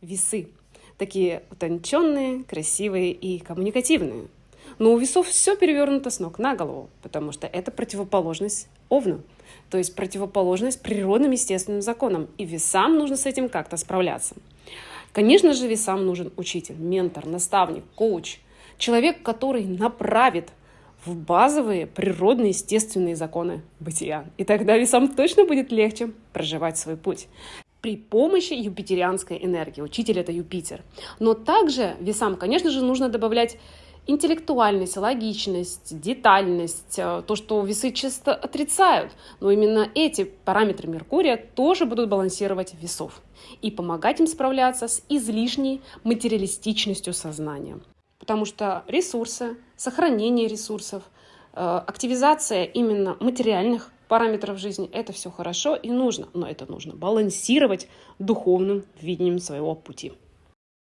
весы. Такие утонченные, красивые и коммуникативные. Но у весов все перевернуто с ног на голову, потому что это противоположность Овну, то есть противоположность природным естественным законам. И весам нужно с этим как-то справляться. Конечно же, весам нужен учитель, ментор, наставник, коуч, человек, который направит в базовые природные естественные законы бытия. И тогда весам точно будет легче проживать свой путь при помощи юпитерианской энергии. Учитель — это Юпитер. Но также весам, конечно же, нужно добавлять интеллектуальность, логичность, детальность, э, то, что весы часто отрицают. Но именно эти параметры Меркурия тоже будут балансировать весов и помогать им справляться с излишней материалистичностью сознания. Потому что ресурсы, сохранение ресурсов, э, активизация именно материальных параметров жизни – это все хорошо и нужно, но это нужно балансировать духовным видением своего пути.